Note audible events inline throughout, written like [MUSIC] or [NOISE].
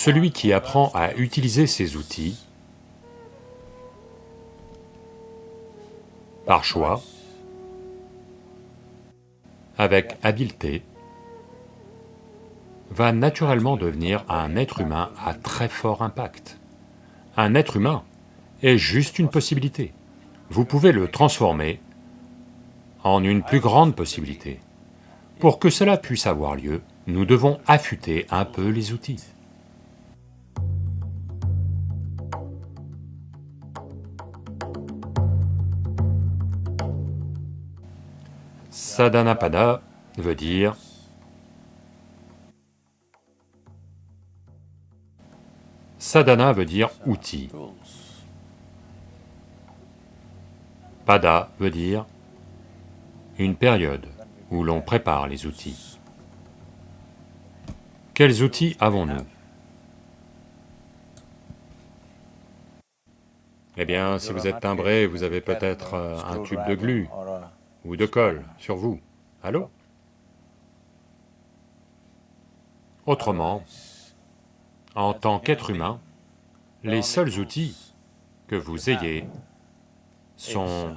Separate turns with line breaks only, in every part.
Celui qui apprend à utiliser ces outils par choix, avec habileté, va naturellement devenir un être humain à très fort impact. Un être humain est juste une possibilité. Vous pouvez le transformer en une plus grande possibilité. Pour que cela puisse avoir lieu, nous devons affûter un peu les outils. Sadhanapada veut dire Sadhana veut dire outil. Pada veut dire une période où l'on prépare les outils. Quels outils avons-nous? Eh bien, si vous êtes timbré, vous avez peut-être euh, un tube de glu ou de colle sur vous. Allô? Autrement, en tant qu'être humain, les seuls outils que vous ayez sont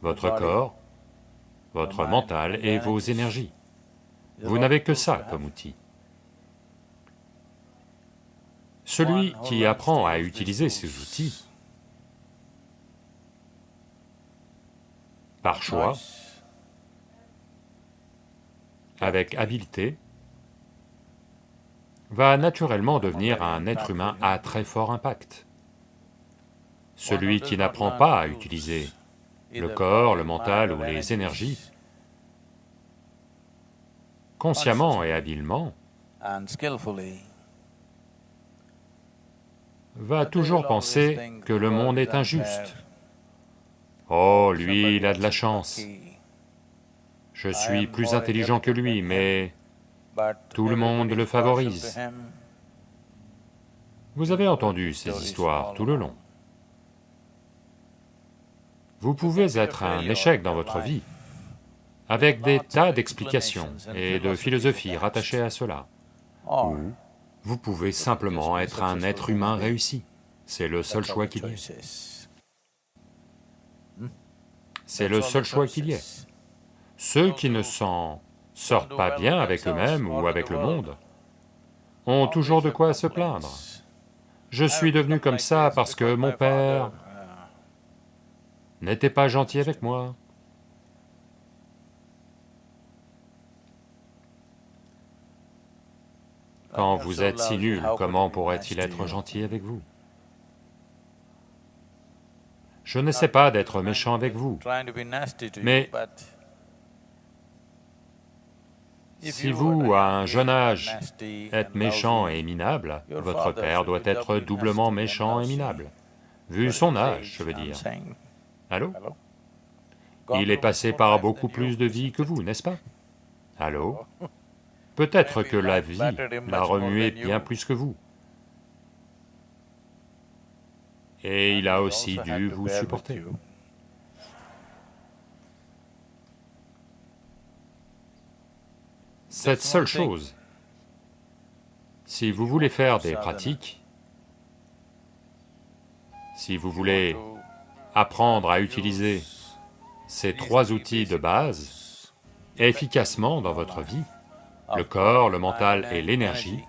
votre corps, votre mental et vos énergies. Vous n'avez que ça comme outil. Celui qui apprend à utiliser ces outils par choix, avec habileté, va naturellement devenir un être humain à très fort impact. Celui qui n'apprend pas à utiliser le corps, le mental ou les énergies, consciemment et habilement, va toujours penser que le monde est injuste. Oh, lui, il a de la chance. Je suis plus intelligent que lui, mais tout le monde le favorise. Vous avez entendu ces histoires tout le long. Vous pouvez être un échec dans votre vie, avec des tas d'explications et de philosophies rattachées à cela. Ou vous pouvez simplement être un être humain réussi, c'est le seul choix qu'il y ait. C'est le seul choix qu'il y ait. Ceux qui ne s'en sortent pas bien avec eux-mêmes ou avec le monde, ont toujours de quoi se plaindre. Je suis devenu comme ça parce que mon père n'était pas gentil avec moi. Quand vous êtes si nul, comment pourrait-il être gentil avec vous? Je n'essaie pas d'être méchant avec vous, mais Si vous, à un jeune âge, êtes méchant et minable, votre père doit être doublement méchant et minable, vu son âge, je veux dire. Allô? Il est passé par beaucoup plus de vie que vous, n'est-ce pas? Allô? [LAUGHS] Peut-être que la vie l'a remué bien plus que vous. Et il a aussi dû vous supporter. cette seule chose. Si vous voulez faire des pratiques, si vous voulez apprendre à utiliser ces trois outils de base efficacement dans votre vie, le corps, le mental et l'énergie,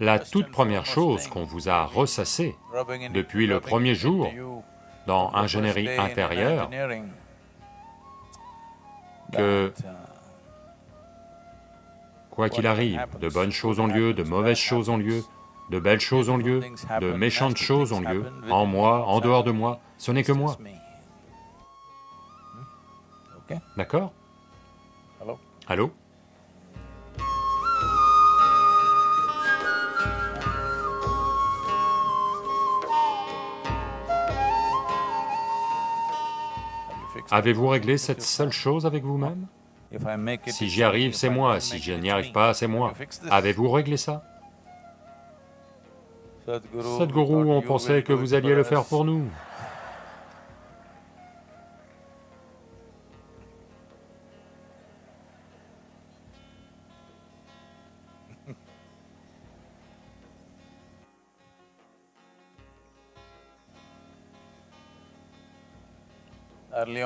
la toute première chose qu'on vous a ressassée depuis le premier jour dans ingénierie intérieure, que Quoi qu'il arrive, de bonnes choses ont lieu, de mauvaises choses ont lieu, de belles choses ont lieu, de méchantes choses ont lieu, en moi, en dehors de moi, ce n'est que moi. D'accord? Allô? Avez-vous réglé cette seule chose avec vous-même? Si j'y arrive, c'est moi, si je n'y arrive pas, c'est moi. Avez-vous réglé ça? Sadhguru, on pensait que vous alliez le faire pour nous.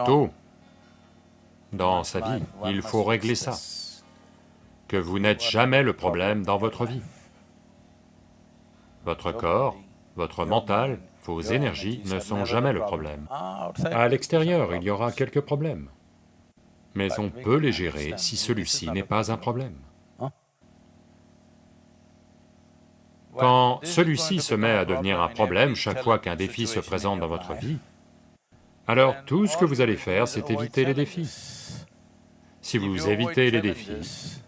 Tôt dans sa vie, il faut régler ça, que vous n'êtes jamais le problème dans votre vie. Votre corps, votre mental, vos énergies ne sont jamais le problème. À l'extérieur, il y aura quelques problèmes, mais on peut les gérer si celui-ci n'est pas un problème. Quand celui-ci se met à devenir un problème chaque fois qu'un défi se présente dans votre vie, alors tout ce que vous allez faire, c'est éviter les défis. Si vous évitez les défis,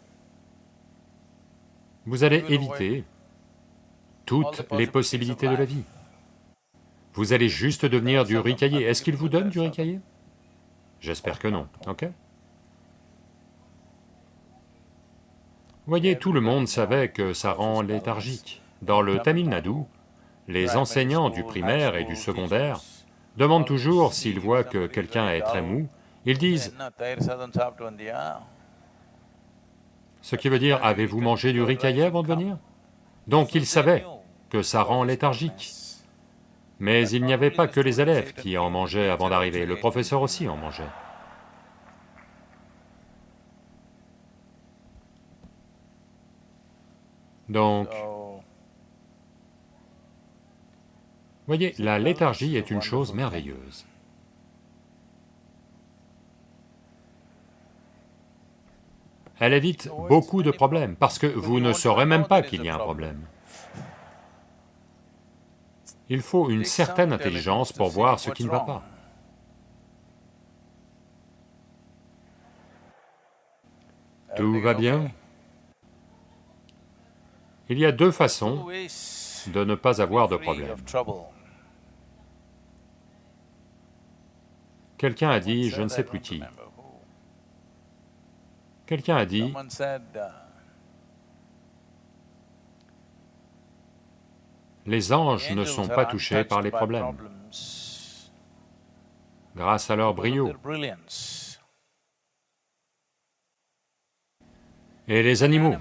vous allez éviter toutes les possibilités de la vie. Vous allez juste devenir du riz caillé. Est-ce qu'il vous donne du riz caillé J'espère que non, ok? Voyez, tout le monde savait que ça rend léthargique. Dans le Tamil Nadu, les enseignants du primaire et du secondaire demandent toujours s'ils voient que quelqu'un est très mou, ils disent, ce qui veut dire, avez-vous mangé du riz avant de venir? Donc ils savaient que ça rend léthargique. Mais il n'y avait pas que les élèves qui en mangeaient avant d'arriver, le professeur aussi en mangeait. Donc, Voyez, la léthargie est une chose merveilleuse. Elle évite beaucoup de problèmes, parce que vous ne saurez même pas qu'il y a un problème. Il faut une certaine intelligence pour voir ce qui ne va pas. Tout va bien? Il y a deux façons de ne pas avoir de problème. Quelqu'un a dit, je ne sais plus qui, quelqu'un a dit, les anges ne sont pas touchés par les problèmes. grâce à leur brio. Et les animaux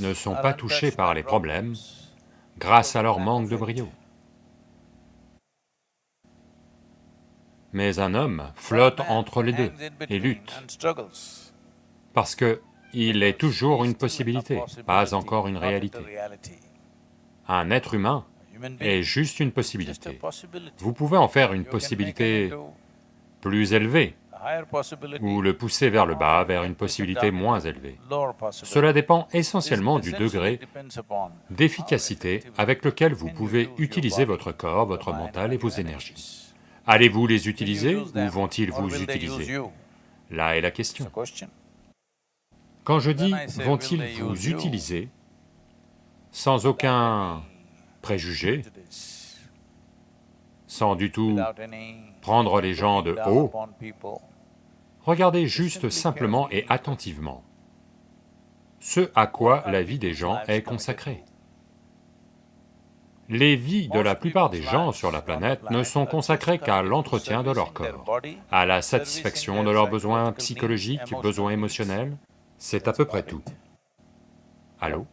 ne sont pas touchés par les problèmes grâce à leur manque de brio. Mais un homme flotte entre les deux et lutte, parce que il est toujours une possibilité, pas encore une réalité. Un être humain est juste une possibilité. Vous pouvez en faire une possibilité plus élevée, ou le pousser vers le bas, vers une possibilité moins élevée. Cela dépend essentiellement du degré d'efficacité avec lequel vous pouvez utiliser votre corps, votre mental et vos énergies. Allez-vous les utiliser ou vont-ils vous utiliser Là est la question. Quand je dis « vont-ils vous utiliser », sans aucun préjugé, sans du tout prendre les gens de haut, regardez juste simplement et attentivement ce à quoi la vie des gens est consacrée. Les vies de la plupart des gens sur la planète ne sont consacrées qu'à l'entretien de leur corps, à la satisfaction de leurs besoins psychologiques, besoins émotionnels, c'est à peu près tout. Allô?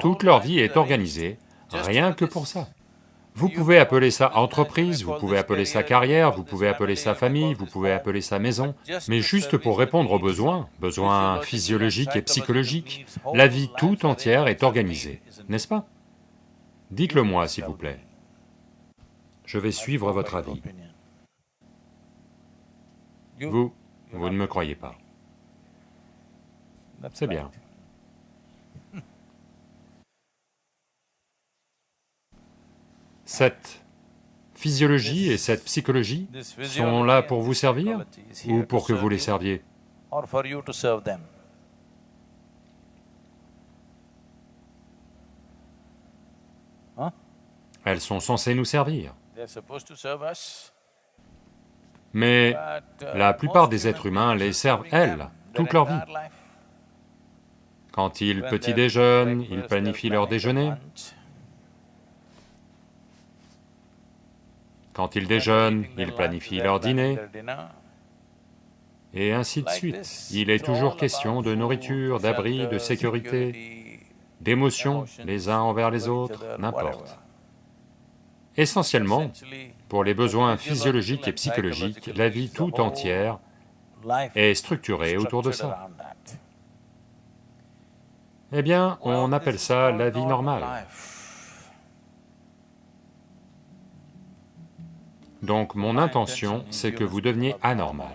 Toute leur vie est organisée rien que pour ça. Vous pouvez appeler ça entreprise, vous pouvez appeler ça carrière, vous pouvez appeler ça famille, vous pouvez appeler ça maison, mais juste pour répondre aux besoins, besoins physiologiques et psychologiques, la vie tout entière est organisée, n'est-ce pas? Dites-le moi, s'il vous plaît. Je vais suivre votre avis. Vous, vous ne me croyez pas. C'est bien. Cette physiologie et cette psychologie sont là pour vous servir ou pour que vous les serviez? Elles sont censées nous servir. Mais
uh,
la plupart des êtres humains les servent, elles, toute leur vie. Quand ils petit déjeunent, ils planifient leur déjeuner. Quand ils déjeunent, ils planifient leur dîner. Et ainsi de suite. Il est toujours question de nourriture, d'abri, de sécurité, d'émotions les uns envers les autres, n'importe. Essentiellement, pour les besoins physiologiques et psychologiques, la vie tout entière est structurée autour de ça. Eh bien, on appelle ça la vie normale. Donc mon intention, c'est que vous deveniez anormal,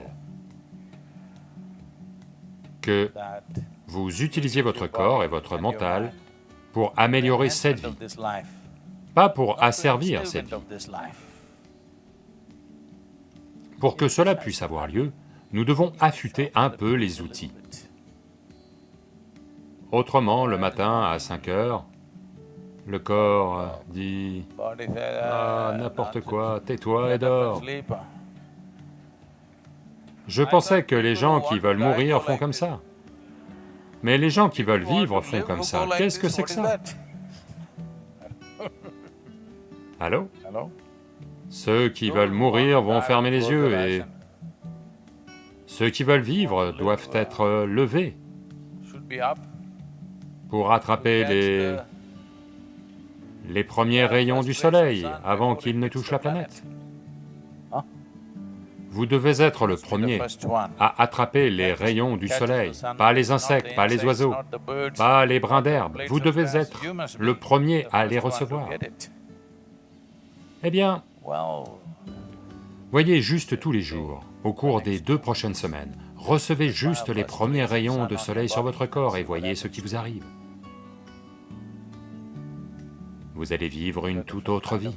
que vous utilisiez votre corps et votre mental pour améliorer cette vie, pas pour asservir cette vie. Pour que cela puisse avoir lieu, nous devons affûter un peu les outils. Autrement, le matin à 5 heures, le corps dit « Ah, n'importe quoi, tais-toi et dors ». Je pensais que les gens qui veulent mourir font comme ça. Mais les gens qui veulent vivre font comme ça, qu'est-ce que c'est que ça Allô Ceux qui veulent mourir vont fermer les yeux et... Ceux qui veulent vivre doivent être levés. Pour attraper les... les premiers rayons du soleil avant qu'ils ne touchent la planète. Vous devez être le premier à attraper les rayons du soleil, pas les insectes, pas les oiseaux, pas les brins d'herbe, vous devez être le premier à les recevoir. Eh bien, voyez juste tous les jours, au cours des deux prochaines semaines, recevez juste les premiers rayons de soleil sur votre corps et voyez ce qui vous arrive. Vous allez vivre une toute autre vie.